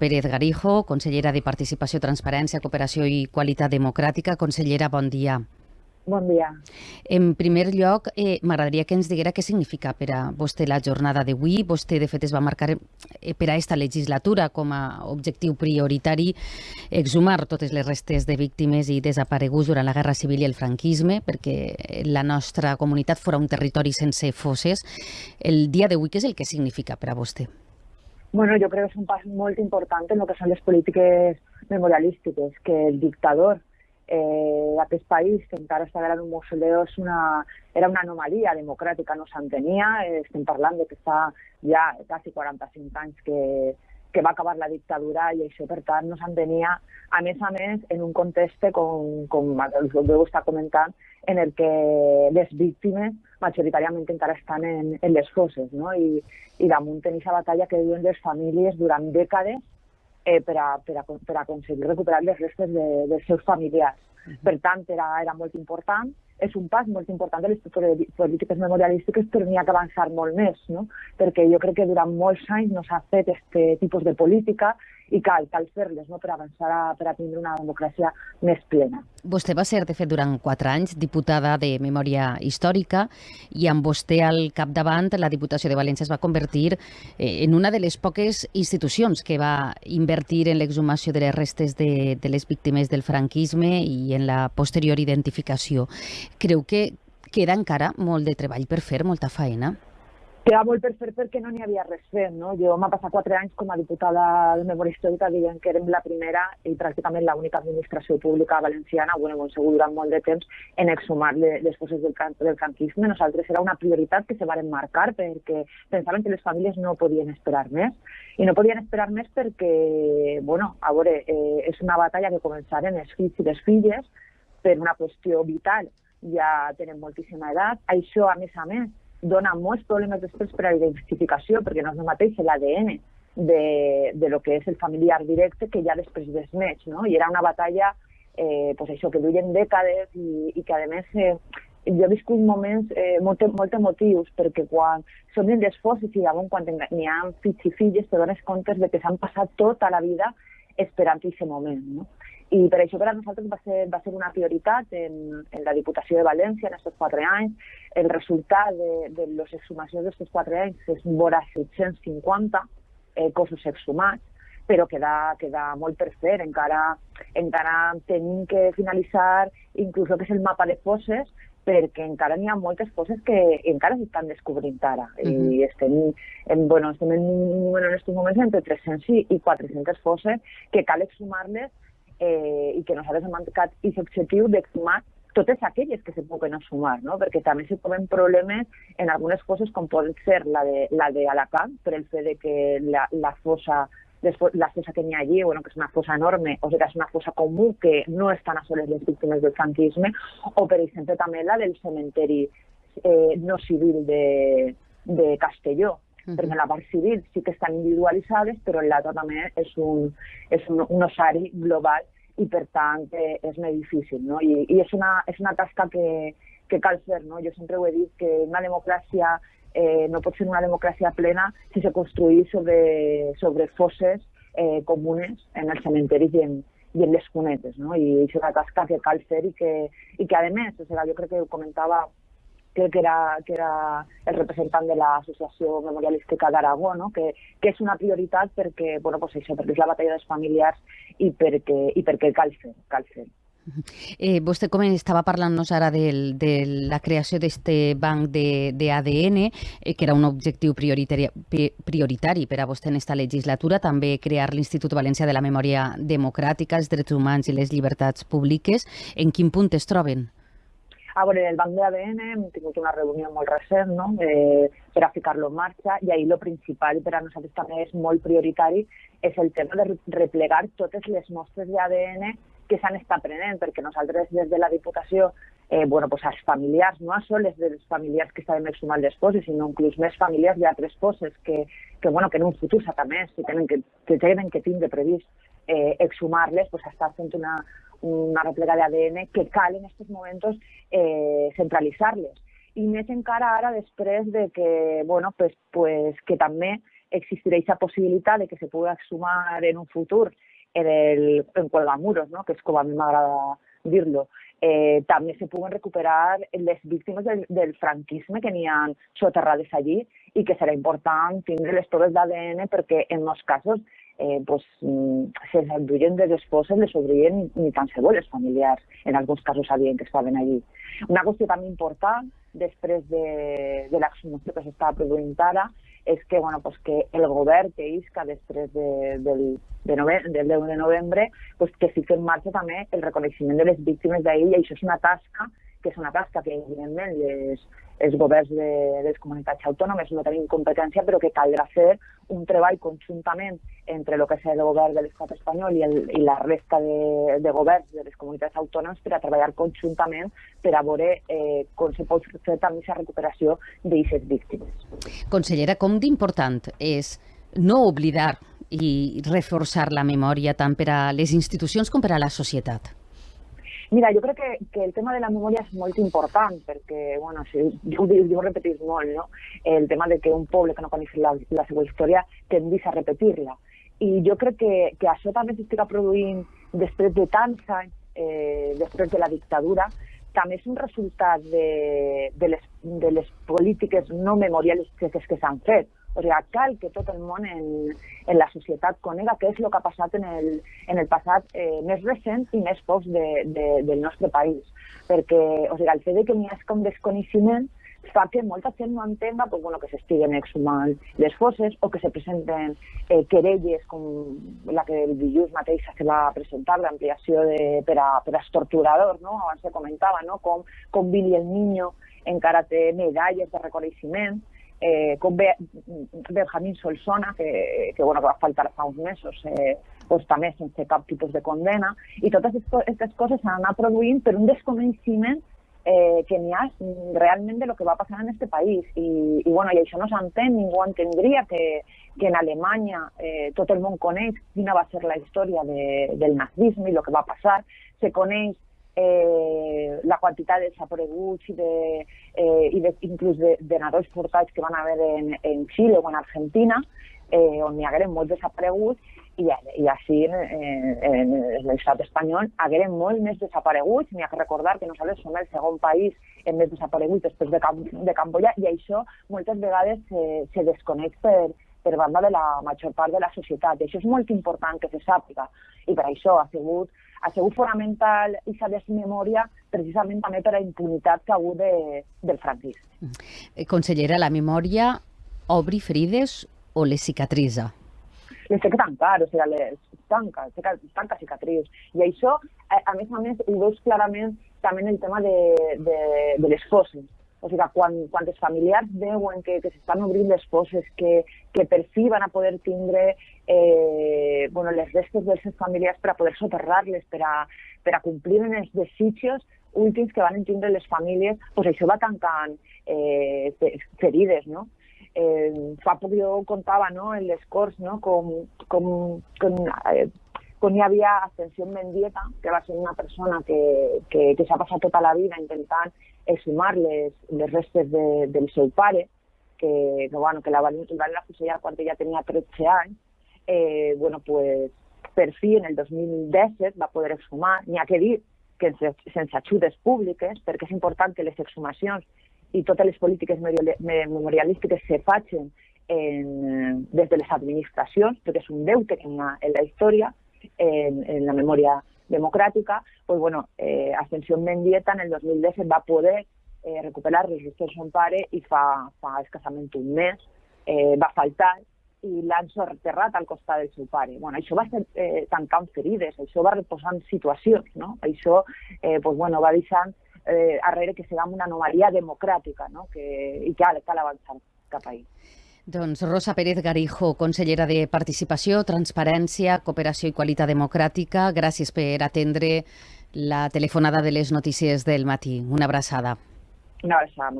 Pérez Garijo, consellera de Participació, Transparència, Cooperació i Qualitat Democràtica. Consellera, bon dia. Bon dia. En primer lloc, eh, m'agradaria que ens diguera què significa per a vostè la jornada d'avui. Vostè, de fet, es va marcar eh, per a aquesta legislatura com a objectiu prioritari exhumar totes les restes de víctimes i desapareguts durant la Guerra Civil i el franquisme, perquè la nostra comunitat fora un territori sense fosses. El dia d'avui, què és el que significa per a vostè? Bueno, yo creo que es un paso muy importante en lo que son las políticas memorialísticas, que el dictador eh, d'aquest país, que encara estava en un mausoleu, és una, era una anomalia democràtica, no s'entenia. Eh, estem parlant de que fa ja quasi 45 anys que, que va acabar la dictadura i això, per tant, no s'entenia, a més a més, en un context, com, com el veu estar comentant, en el que les víctimes majoritàriament encara estan en, en les fosses, no? I, i damunt tenir aquesta batalla que diuen les famílies durant dècades eh, per, a, per, a, per a aconseguir recuperar les restes de, dels seus familiars. Per tant, era, era molt important, és un pas molt important de les polítiques memorialístiques, però n'hi ha que avançar molt més, no? perquè jo crec que durant molts anys no s'ha fet aquest tipus de política i cal, cal fer-les no? per avançar a, per a tindre una democràcia més plena. Vostè va ser, de fet, durant quatre anys diputada de Memòria Històrica i amb vostè al capdavant la Diputació de València es va convertir eh, en una de les poques institucions que va invertir en l'exhumació de les restes de, de les víctimes del franquisme i en la posterior identificació. Creu que queda encara molt de treball per fer, molta feina? Queda molt per fer perquè no n'hi havia res fet. No? Jo m'ha passat quatre anys com a diputada de memòria històrica dient que érem la primera i pràcticament l'única administració pública valenciana, bueno, hem segut durant molt de temps, en exhumar les fosses del, del franquisme. Nosaltres era una prioritat que se varen marcar perquè pensaven que les famílies no podien esperar més. I no podien esperar més perquè, bueno, a veure, eh, és una batalla que començaren els fills i les filles per una qüestió vital. Ja tenen moltíssima edat. Això, a més a més, dona molts problemes després per a la identificació, perquè no és el mateix l'ADN de, de lo que és el familiar directe que ja després desmeix, no? I era una batalla, eh, pues això, que duien dècades i, i que, a més, eh, jo he viscut moments eh, molt, molt emotius, perquè quan som dins les fosses i llavors quan n'hi ha fills i filles te dones compte de que s'han passat tota la vida esperant aquest moment, no? I per això per a nosaltres va ser, va ser una prioritat en, en la Diputació de València en aquests quatre anys. El resultat de, de les exhumacions d'aquests quatre anys és vora 750 eh, cossos exhumats, però queda, queda molt per fer. Encara, encara tenim que finalitzar inclús el que és el mapa de fosses, perquè encara n'hi ha moltes coses que encara s'estan descobrint ara. Uh -huh. I estem, en, bueno, estem en, en aquests moments entre 300 i 400 fosses que cal exhumar-les eh, i que nosaltres hem marcat aquest objectiu d'exhumar totes aquelles que se puguen sumar, no? perquè també se trobem problemes en algunes coses com poden ser la de, la de Alacant, per el fet de que la, la fossa la fosa que n'hi ha allí, bueno, que és una fosa enorme, o sigui, és una fosa comú que no estan a soles les víctimes del franquisme, o per exemple també la del cementeri eh, no civil de, de Castelló, -huh. perquè en la part civil sí que estan individualitzades, però l'altra també és un, és un, un osari global i per tant eh, és més difícil. No? I, i és, una, és una tasca que, que cal fer. No? Jo sempre ho he dit que una democràcia eh, no pot ser una democràcia plena si se construïs sobre, sobre fosses eh, comunes en els cementeris i en, i en les cunetes, no? I és una tasca que cal fer i que, i que a més, o sigui, jo crec que ho comentava crec que era, que era el representant de l'Associació Memorialística d'Aragó, no? que, que és una prioritat perquè, bueno, pues això, perquè és la batalla dels familiars i perquè, i perquè cal fer, cal fer. Eh, vostè com estava parlant-nos ara de, de la creació d'aquest banc d'ADN, eh, que era un objectiu prioritari, prioritari per a vostè en aquesta legislatura, també crear l'Institut Valencià de la Memòria Democràtica, els drets humans i les llibertats públiques. En quin punt es troben? A veure, el banc d'ADN hem tingut una reunió molt recent no? eh, per a ficar-lo en marxa i ahir el principal per a nosaltres també és molt prioritari és el tema de replegar totes les mostres d'ADN que s'han estat prenent, perquè nosaltres des de la Diputació, eh, bueno, pues als familiars, no a sols dels familiars que estaven exhumant les fosses, sinó inclús més familiars d'altres fosses que, que, bueno, que en un futur s'ha més, si tenen que, que tenen que tindre previst eh, exhumar-les, pues està fent una, una replega d'ADN que cal en aquests moments eh, centralitzar-les. I més encara ara després de que, bueno, pues, pues, que també existirà aquesta possibilitat de que se pugui sumar en un futur en el en Colgamuros, no? que és com a mi m'agrada dir-lo, eh, també se puguen recuperar les víctimes del, del franquisme que n'hi ha soterrades allí i que serà important tindre les proves d'ADN perquè en molts casos eh, pues, mm, se les enduien de les fosses, les obrien ni tan se les familiars. En alguns casos sabien que estaven allí. Una qüestió també important, després de, de l'exhumació que s'estava produint ara, és que, bueno, pues que el govern que isca després de, del, de novembre, del 10 de novembre pues que fiqui en marxa també el reconeixement de les víctimes d'ahir i això és una tasca que és una tasca que evidentment les, els governs de, les comunitats autònomes no tenim competència, però que caldrà fer un treball conjuntament entre el que és el govern de l'estat espanyol i, el, i la resta de, de governs de les comunitats autònomes per a treballar conjuntament per a veure eh, com se pot fer també aquesta recuperació d'aquestes víctimes. Consellera, com d'important és no oblidar i reforçar la memòria tant per a les institucions com per a la societat? Mira, jo crec que, que el tema de la memòria és molt important perquè, bueno, si, jo, jo, ho repetís molt, no? El tema de que un poble que no coneix la, la seva història tendís a repetir-la. I jo crec que, que això també s'estiga produint després de tants anys, eh, després de la dictadura, també és un resultat de, de, les, de les polítiques no memorialistes que s'han fet. O sigui, cal que tot el món en, en la societat conega què és el que ha passat en el, en el passat eh, més recent i més pocs de, de, del nostre país. Perquè o sigui, el fet de que n'hi hagi com desconeixement fa que molta gent no entenga pues, bueno, que s'estiguen exhumant les fosses o que se presenten eh, querelles com la que el dilluns mateix se va presentar, l'ampliació per, a, per als torturadors, no? abans se comentava no? com, com Billy el Niño encara té medalles de reconeixement, eh, com Be Benjamín Solsona, que, que, bueno, que va faltar fa uns mesos, eh, pues, també sense cap tipus de condena, i totes aquestes coses s'han anat produint per un desconeixement eh, que n'hi ha lo que va passar en este país. I, i, bueno, i això no s'entén, ningú entendria que, que en Alemanya eh, el món coneix quina va ser la història de, del nazisme i el que va passar, se coneix eh, la quantitat de desapareguts i, de, eh, i de, inclús de, de nadons portats que van haver en, en Xile o en Argentina, eh, on hi hagueren molts desapareguts, i, i així en, en, en l'estat espanyol hagueren molt més desapareguts. N'hi ha que recordar que nosaltres som el segon país en més desapareguts després de, Cam de Camboya i això moltes vegades se, se desconeix per, per banda de la major part de la societat. I això és molt important que se sàpiga. I per això ha sigut ha sigut fonamental aquesta desmemòria precisament també per la impunitat que ha hagut de, del franquisme. Eh, consellera, la memòria obri ferides o les cicatritza? Les té que tancar, o sigui, les tanca, tanca cicatrius. I això, a, a més a més, ho veus clarament també en el tema de, de, de les fosses. O sigui, quan, quan els familiars veuen que, que s'estan obrint les fosses, que, que per fi van a poder tindre eh, bueno, les restes dels seus familiars per a poder soterrar-les, per a, per a complir els desitjos últims que van tindre les famílies, doncs això va tancant eh, ferides, no? Eh, fa poc jo contava no, en les Corts no, com, com, com, eh, com hi havia Ascensió Mendieta, que va ser una persona que, que, que s'ha passat tota la vida intentant exhumar les, les restes de, del seu pare, que, que, bueno, que la van, la van afusellar quan ella tenia 13 anys, eh, bueno, pues, per fi en el 2017 va poder exhumar. N'hi ha que dir que sense, sense ajudes públiques, perquè és important que les exhumacions i totes les polítiques memorialístiques se facin en, des de les administracions, perquè és un deute que hi ha en la història, en, en la memòria democràtica, pues, bueno, eh, Ascensión Mendieta en el 2010 va poder eh, recuperar de son pare i fa, fa escassament un mes eh, va faltar i l'han soterrat al costat del seu pare. Bueno, això va ser eh, tancant ferides, això va reposant situacions, no? Això eh, pues, bueno, va deixant eh, darrere que sigui una anomalia democràtica no? que, i que cal, cal avançar cap ahir. Doncs Rosa Pérez Garijo, consellera de Participació, Transparència, Cooperació i Qualitat Democràtica, gràcies per atendre la telefonada de les notícies del matí. Una abraçada. Una abraçada.